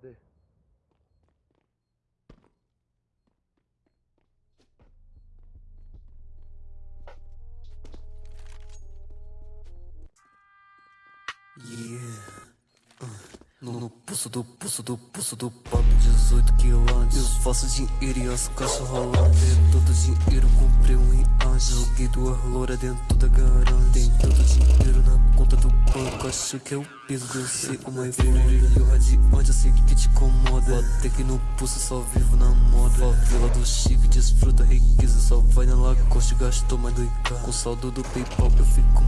Cadê? Yeah. No, no pulso do pulso do pulso do papo 18 quilantes Eu faço dinheiro e as caixas rolantes Todo dinheiro comprei um anjo, Joguei duas loura dentro da garagem Tem tanto dinheiro Acho que é o peso de eu ser uma foda E o radiante eu sei que te incomoda. Até que no pulso só vivo na moda. Favela do chique desfruta riqueza Só vai na lacoste. Gastou mais do Com saldo do Paypal eu fico